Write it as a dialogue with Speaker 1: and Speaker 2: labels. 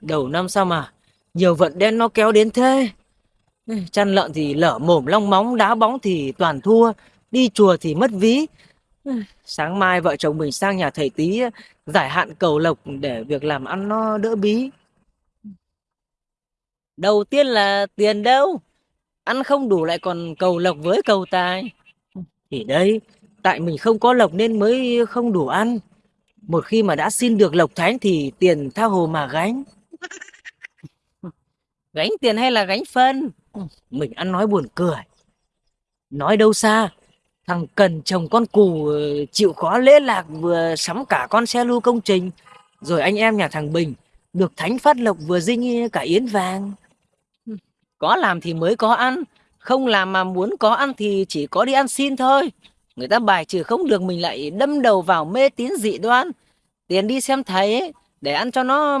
Speaker 1: Đầu năm sao mà nhiều vận đen nó kéo đến thế. Chăn lợn thì lở mồm long móng, đá bóng thì toàn thua, đi chùa thì mất ví. Sáng mai vợ chồng mình sang nhà thầy tí giải hạn cầu lộc để việc làm ăn nó đỡ bí. Đầu tiên là tiền đâu. Ăn không đủ lại còn cầu lộc với cầu tài. Thì đây, tại mình không có lộc nên mới không đủ ăn. Một khi mà đã xin được lộc thánh thì tiền tha hồ mà gánh. Gánh tiền hay là gánh phân? Mình ăn nói buồn cười. Nói đâu xa, thằng Cần chồng con cù ờ, chịu khó lễ lạc vừa sắm cả con xe lưu công trình. Rồi anh em nhà thằng Bình được thánh phát lộc vừa dinh cả yến vàng. Có làm thì mới có ăn, không làm mà muốn có ăn thì chỉ có đi ăn xin thôi. Người ta bài trừ không được mình lại đâm đầu vào mê tín dị đoan. Tiền đi xem thầy ấy, để ăn cho nó